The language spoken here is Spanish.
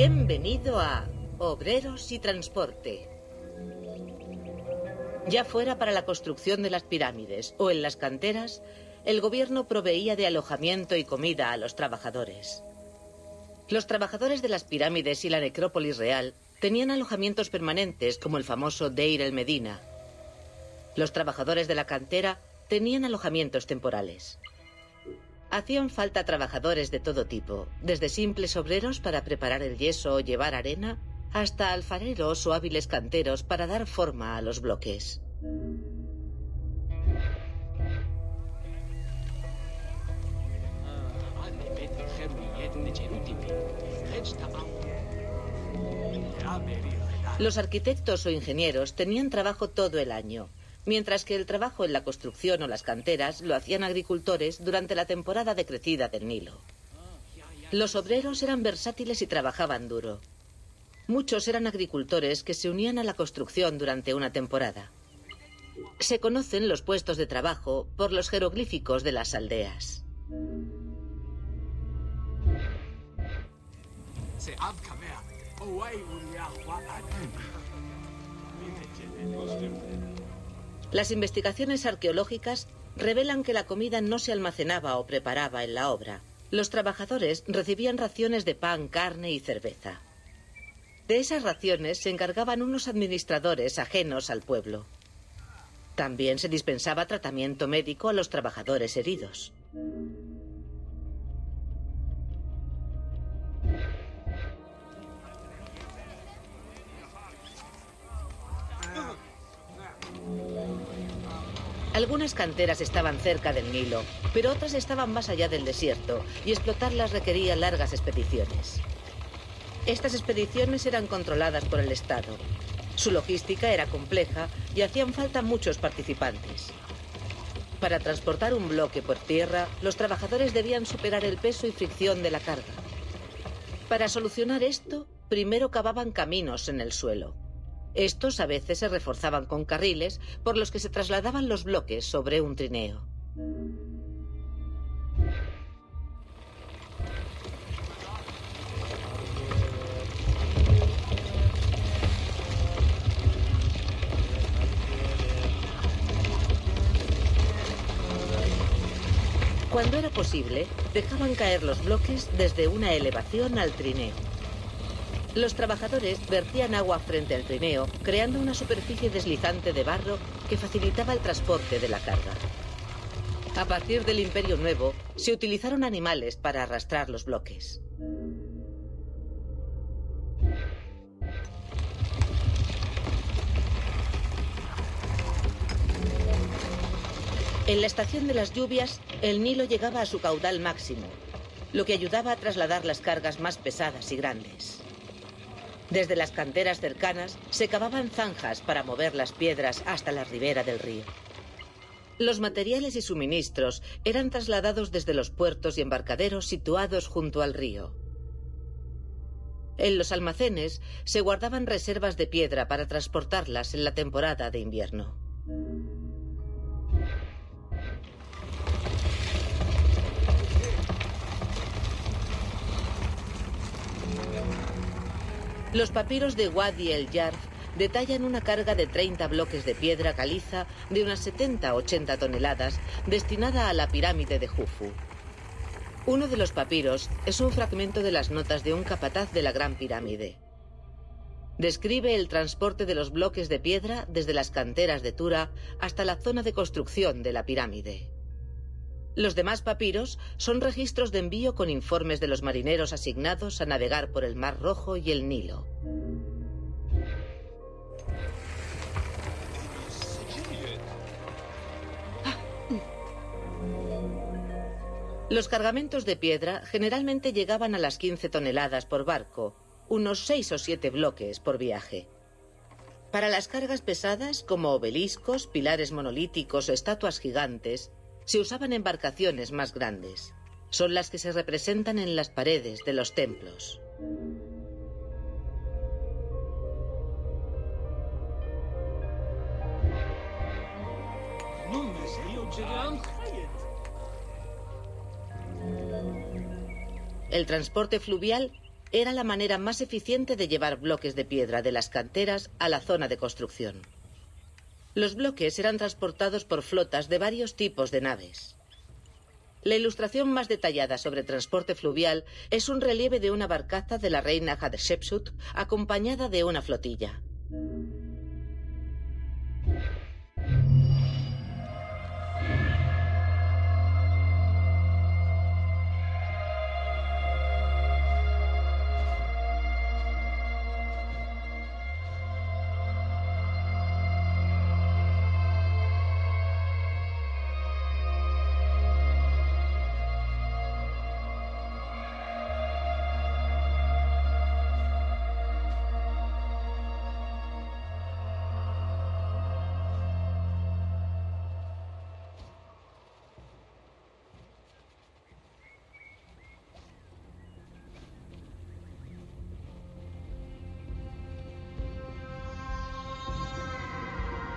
Bienvenido a Obreros y Transporte. Ya fuera para la construcción de las pirámides o en las canteras, el gobierno proveía de alojamiento y comida a los trabajadores. Los trabajadores de las pirámides y la necrópolis real tenían alojamientos permanentes como el famoso Deir el Medina. Los trabajadores de la cantera tenían alojamientos temporales. Hacían falta trabajadores de todo tipo, desde simples obreros para preparar el yeso o llevar arena, hasta alfareros o hábiles canteros para dar forma a los bloques. Los arquitectos o ingenieros tenían trabajo todo el año, mientras que el trabajo en la construcción o las canteras lo hacían agricultores durante la temporada de crecida del Nilo. Los obreros eran versátiles y trabajaban duro. Muchos eran agricultores que se unían a la construcción durante una temporada. Se conocen los puestos de trabajo por los jeroglíficos de las aldeas. Las investigaciones arqueológicas revelan que la comida no se almacenaba o preparaba en la obra. Los trabajadores recibían raciones de pan, carne y cerveza. De esas raciones se encargaban unos administradores ajenos al pueblo. También se dispensaba tratamiento médico a los trabajadores heridos. Algunas canteras estaban cerca del Nilo, pero otras estaban más allá del desierto y explotarlas requería largas expediciones. Estas expediciones eran controladas por el Estado. Su logística era compleja y hacían falta muchos participantes. Para transportar un bloque por tierra, los trabajadores debían superar el peso y fricción de la carga. Para solucionar esto, primero cavaban caminos en el suelo. Estos a veces se reforzaban con carriles por los que se trasladaban los bloques sobre un trineo. Cuando era posible, dejaban caer los bloques desde una elevación al trineo. Los trabajadores vertían agua frente al trineo, creando una superficie deslizante de barro que facilitaba el transporte de la carga. A partir del Imperio Nuevo, se utilizaron animales para arrastrar los bloques. En la estación de las lluvias, el Nilo llegaba a su caudal máximo, lo que ayudaba a trasladar las cargas más pesadas y grandes. Desde las canteras cercanas se cavaban zanjas para mover las piedras hasta la ribera del río. Los materiales y suministros eran trasladados desde los puertos y embarcaderos situados junto al río. En los almacenes se guardaban reservas de piedra para transportarlas en la temporada de invierno. Los papiros de Wadi el Yarf detallan una carga de 30 bloques de piedra caliza de unas 70-80 toneladas destinada a la pirámide de Jufu. Uno de los papiros es un fragmento de las notas de un capataz de la Gran Pirámide. Describe el transporte de los bloques de piedra desde las canteras de Tura hasta la zona de construcción de la pirámide. Los demás papiros son registros de envío con informes de los marineros asignados a navegar por el Mar Rojo y el Nilo. Los cargamentos de piedra generalmente llegaban a las 15 toneladas por barco, unos 6 o 7 bloques por viaje. Para las cargas pesadas, como obeliscos, pilares monolíticos o estatuas gigantes, se usaban embarcaciones más grandes. Son las que se representan en las paredes de los templos. El transporte fluvial era la manera más eficiente de llevar bloques de piedra de las canteras a la zona de construcción. Los bloques eran transportados por flotas de varios tipos de naves. La ilustración más detallada sobre transporte fluvial es un relieve de una barcaza de la reina Hatshepsut acompañada de una flotilla.